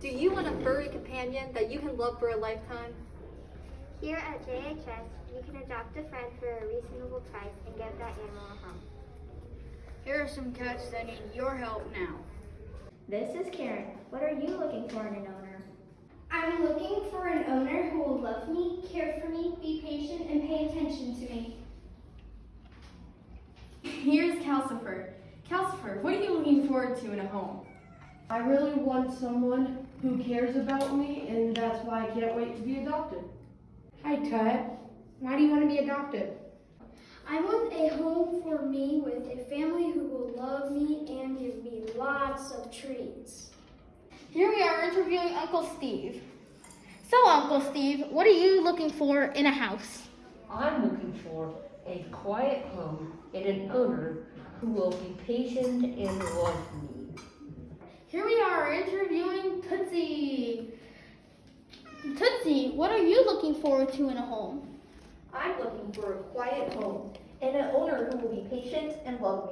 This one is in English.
Do you want a furry companion that you can love for a lifetime? Here at JHS, you can adopt a friend for a reasonable price and give that animal a home. Here are some cats that need your help now. This is Karen. What are you looking for in an owner? I'm looking for an owner who will love me, care for me, be patient, and pay attention to me. Here's Calcifer. Calcifer, what are you looking forward to in a home? I really want someone who cares about me, and that's why I can't wait to be adopted. Hi, Tut. Why do you want to be adopted? I want a home for me with a family who will love me and give me lots of treats. Here we are interviewing Uncle Steve. So, Uncle Steve, what are you looking for in a house? I'm looking for a quiet home and an owner who will be patient and love me. Here we are interviewing Tootsie. Tootsie, what are you looking forward to in a home? I'm looking for a quiet home and an owner who will be patient and love